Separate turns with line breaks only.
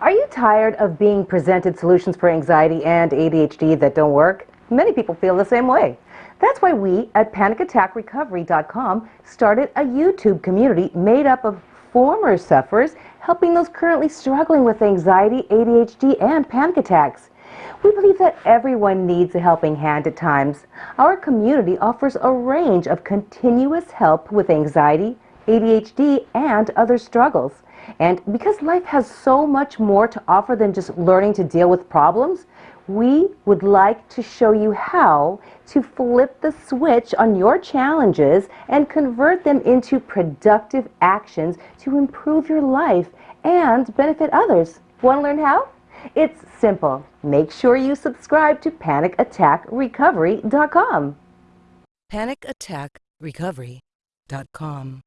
Are you tired of being presented solutions for anxiety and ADHD that don't work? Many people feel the same way. That's why we at panicattackrecovery.com started a YouTube community made up of former sufferers helping those currently struggling with anxiety, ADHD, and panic attacks. We believe that everyone needs a helping hand at times. Our community offers a range of continuous help with anxiety, ADHD, and other struggles. And because life has so much more to offer than just learning to deal with problems, we would like to show you how to flip the switch on your challenges and convert them into productive actions to improve your life and benefit others. Want to learn how? It's simple. Make sure you subscribe to panicattackrecovery.com.
panicattackrecovery.com